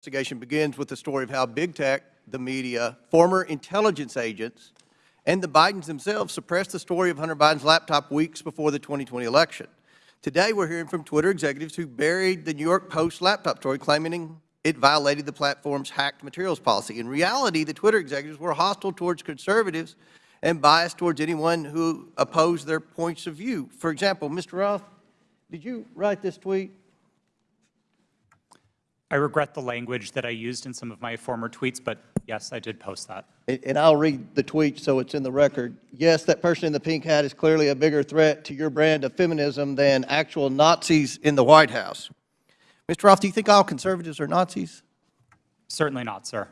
investigation begins with the story of how big tech, the media, former intelligence agents, and the Bidens themselves suppressed the story of Hunter Biden's laptop weeks before the 2020 election. Today, we're hearing from Twitter executives who buried the New York Post laptop story, claiming it violated the platform's hacked materials policy. In reality, the Twitter executives were hostile towards conservatives and biased towards anyone who opposed their points of view. For example, Mr. Roth, did you write this tweet? I regret the language that I used in some of my former tweets, but yes, I did post that. And- I'll read the tweet so it's in the record. Yes, that person in the pink hat is clearly a bigger threat to your brand of feminism than actual Nazis in the White House. Mr. Roth, do you think all conservatives are Nazis? Certainly not, sir.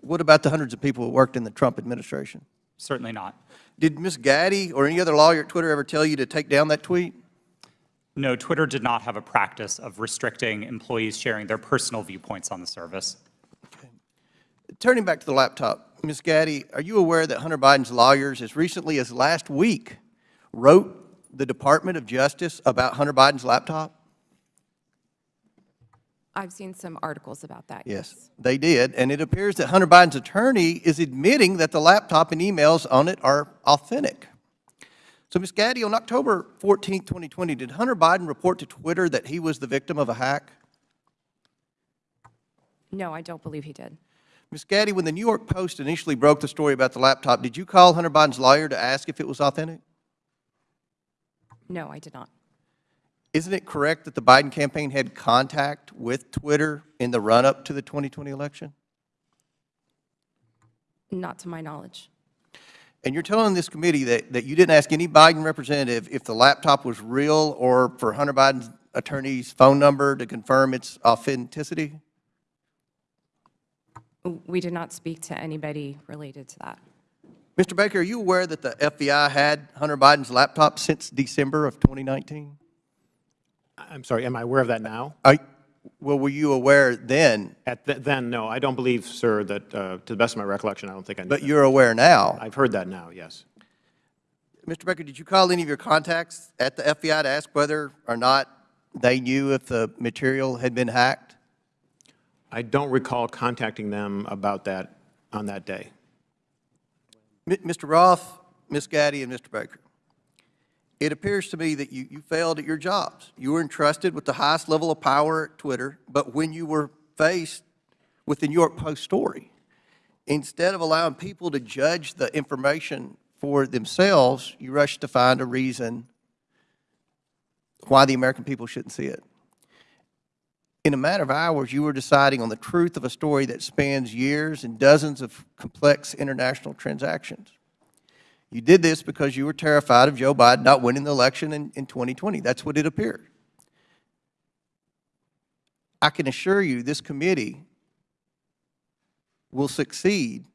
What about the hundreds of people who worked in the Trump administration? Certainly not. Did Ms. Gadde or any other lawyer at Twitter ever tell you to take down that tweet? No, Twitter did not have a practice of restricting employees sharing their personal viewpoints on the service. Turning back to the laptop, Ms. Gadde, are you aware that Hunter Biden's lawyers, as recently as last week, wrote the Department of Justice about Hunter Biden's laptop? I've seen some articles about that. Yes, they did, and it appears that Hunter Biden's attorney is admitting that the laptop and emails on it are authentic. So, Ms. Gadde, on October 14, 2020, did Hunter Biden report to Twitter that he was the victim of a hack? No, I don't believe he did. Ms. Gadde, when the New York Post initially broke the story about the laptop, did you call Hunter Biden's lawyer to ask if it was authentic? No, I did not. Isn't it correct that the Biden campaign had contact with Twitter in the run-up to the 2020 election? Not to my knowledge. And you're telling this committee that, that you didn't ask any Biden representative if the laptop was real or for Hunter Biden's attorney's phone number to confirm its authenticity? We did not speak to anybody related to that. Mr. Baker, are you aware that the FBI had Hunter Biden's laptop since December of 2019? I'm sorry, am I aware of that now? Are, well, were you aware then, At th- then, no, I don't believe, sir, that, uh, to the best of my recollection, I don't think I knew but that. you're aware now? I've heard that now, yes. Mr. Becker, did you call any of your contacts at the FBI to ask whether or not they knew if the material had been hacked? I don't recall contacting them about that on that day. M- Mr. Roth, Ms. Gadde, and Mr. Baker, it appears to me that you, you failed at your jobs. You were entrusted with the highest level of power at Twitter, but when you were faced with the New York Post story, instead of allowing people to judge the information for themselves, you rushed to find a reason why the American people shouldn't see it. In a matter of hours, you were deciding on the truth of a story that spans years and dozens of complex international transactions. You did this because you were terrified of Joe Biden not winning the election in, in 2020. That's what it appeared. I can assure you this committee will succeed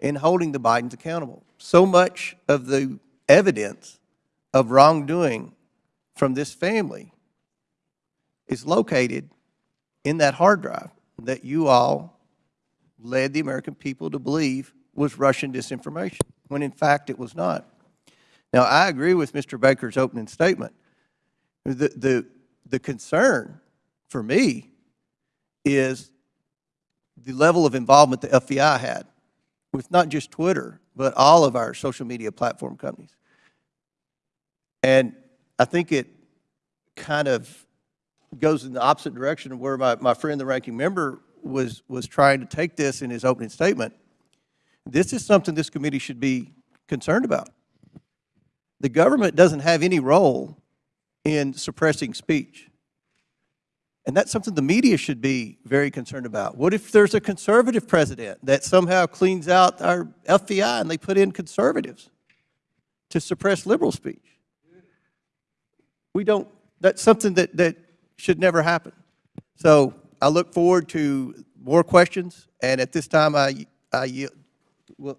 in holding the Bidens accountable. So much of the evidence of wrongdoing from this family is located in that hard drive that you all led the American people to believe was Russian disinformation, when in fact it was not. Now, I agree with Mr. Baker's opening statement. The, the, the concern for me is the level of involvement the FBI had with not just Twitter, but all of our social media platform companies. And I think it kind of goes in the opposite direction of where my, my friend, the ranking member, was, was trying to take this in his opening statement. This is something this committee should be concerned about. The government doesn't have any role in suppressing speech. And that's something the media should be very concerned about. What if there's a conservative president that somehow cleans out our FBI and they put in conservatives to suppress liberal speech? We don't, that's something that, that should never happen. So I look forward to more questions, and at this time, I, I yield, well,